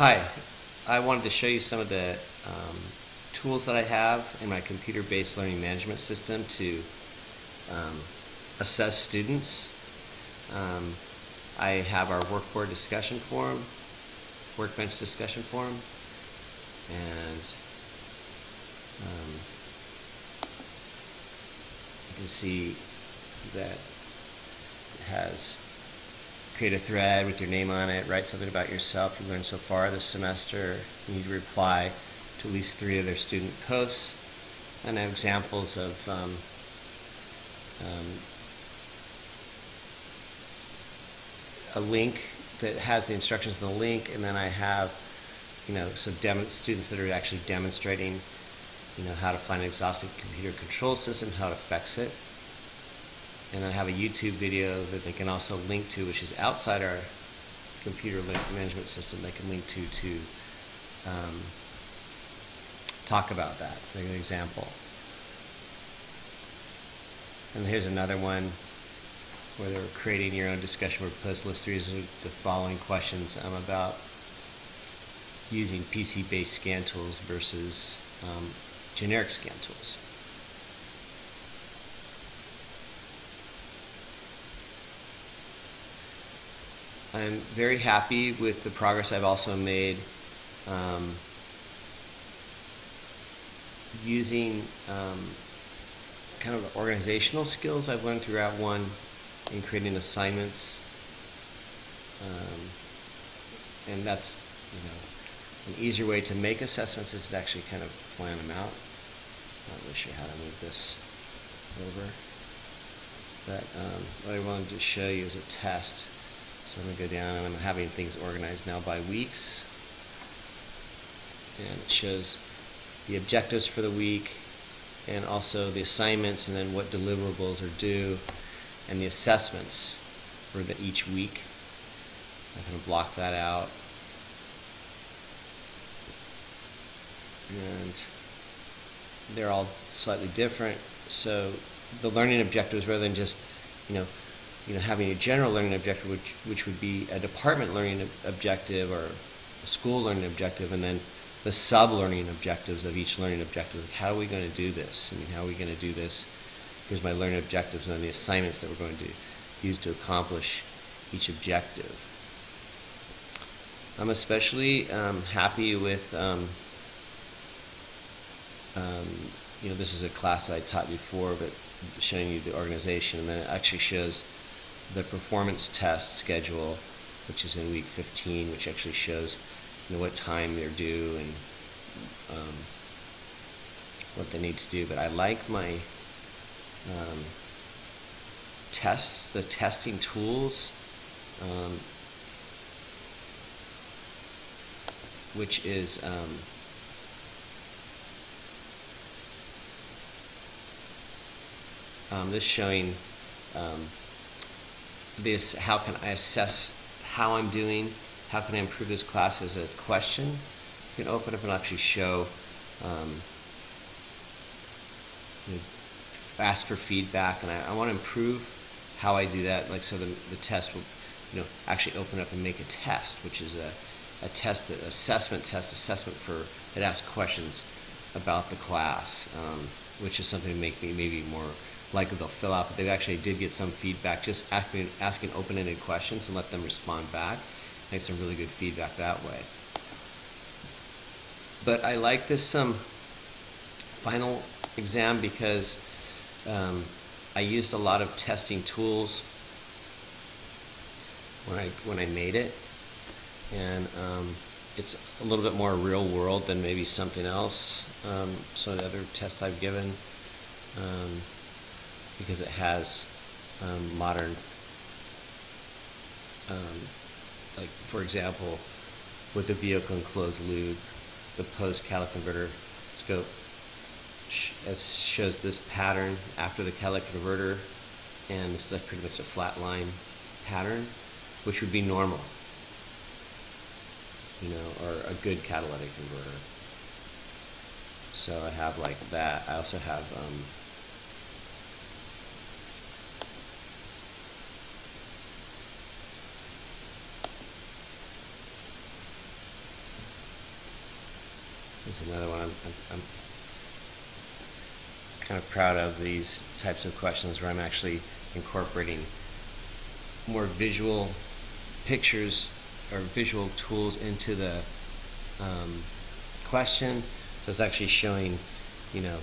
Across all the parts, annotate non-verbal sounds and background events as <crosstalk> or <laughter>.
Hi, I wanted to show you some of the um, tools that I have in my computer-based learning management system to um, assess students. Um, I have our workboard discussion forum, workbench discussion forum, and um, you can see that it has create a thread with your name on it, write something about yourself you learned so far this semester. You need to reply to at least three of their student posts. And I have examples of um, um, a link that has the instructions in the link, and then I have, you know, some students that are actually demonstrating, you know, how to find an exhaustive computer control system, how to fix it and I have a YouTube video that they can also link to, which is outside our computer management system. They can link to to um, talk about that. For an example. And here's another one where they're creating your own discussion where post list three is the following questions um, about using PC-based scan tools versus um, generic scan tools. I'm very happy with the progress I've also made um, using um, kind of organizational skills I've learned throughout one in creating assignments. Um, and that's, you know, an easier way to make assessments is to actually kind of plan them out. Not really sure how to move this over. But um, what I wanted to show you is a test. So I'm going to go down and I'm having things organized now by weeks. And it shows the objectives for the week and also the assignments and then what deliverables are due and the assessments for the, each week. I'm going to block that out. And they're all slightly different. So the learning objectives rather than just, you know, you know, having a general learning objective, which, which would be a department learning objective or a school learning objective, and then the sub-learning objectives of each learning objective. How are we going to do this? I mean, how are we going to do this? Here's my learning objectives and the assignments that we're going to use to accomplish each objective. I'm especially um, happy with, um, um, you know, this is a class that I taught before, but showing you the organization, and then it actually shows the performance test schedule, which is in week 15, which actually shows you know, what time they're due and um, what they need to do. But I like my um, tests, the testing tools, um, which is um, um, this showing um, this, how can I assess how I'm doing, how can I improve this class as a question. You can open up and actually show, um, you know, ask for feedback, and I, I want to improve how I do that, like so the, the test will you know, actually open up and make a test, which is a, a test, that, assessment test, assessment for, it asks questions about the class, um, which is something to make me maybe more likely they'll fill out, but they actually did get some feedback, just asking, asking open-ended questions and let them respond back. Make some really good feedback that way. But I like this um, final exam because um, I used a lot of testing tools when I when I made it, and um, it's a little bit more real world than maybe something else. Um, the other tests I've given. Because it has um, modern, um, like for example, with the vehicle enclosed loop, the post catalytic converter scope sh shows this pattern after the catalytic converter, and is like pretty much a flat line pattern, which would be normal, you know, or a good catalytic converter. So I have like that. I also have um, is another one I'm, I'm, I'm kind of proud of these types of questions where I'm actually incorporating more visual pictures or visual tools into the um, question. So it's actually showing, you know,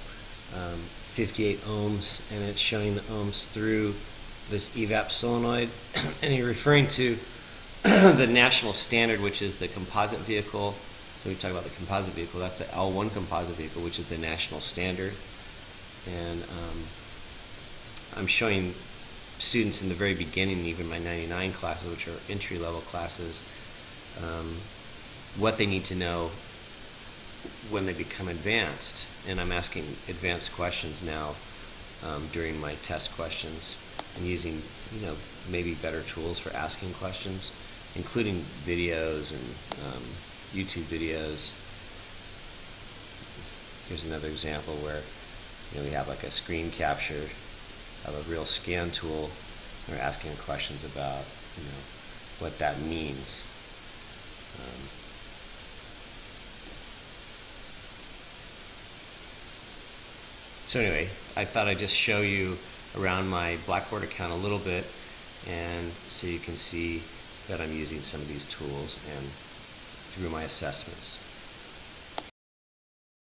um, 58 ohms, and it's showing the ohms through this evap solenoid. <clears throat> and you're referring to <clears throat> the national standard, which is the composite vehicle. We talk about the composite vehicle. That's the L1 composite vehicle, which is the national standard. And um, I'm showing students in the very beginning, even my 99 classes, which are entry level classes, um, what they need to know when they become advanced. And I'm asking advanced questions now um, during my test questions and using, you know, maybe better tools for asking questions, including videos and um, YouTube videos. Here's another example where, you know, we have like a screen capture of a real scan tool. and We're asking questions about, you know, what that means. Um, so anyway, I thought I'd just show you around my Blackboard account a little bit and so you can see that I'm using some of these tools and through my assessments.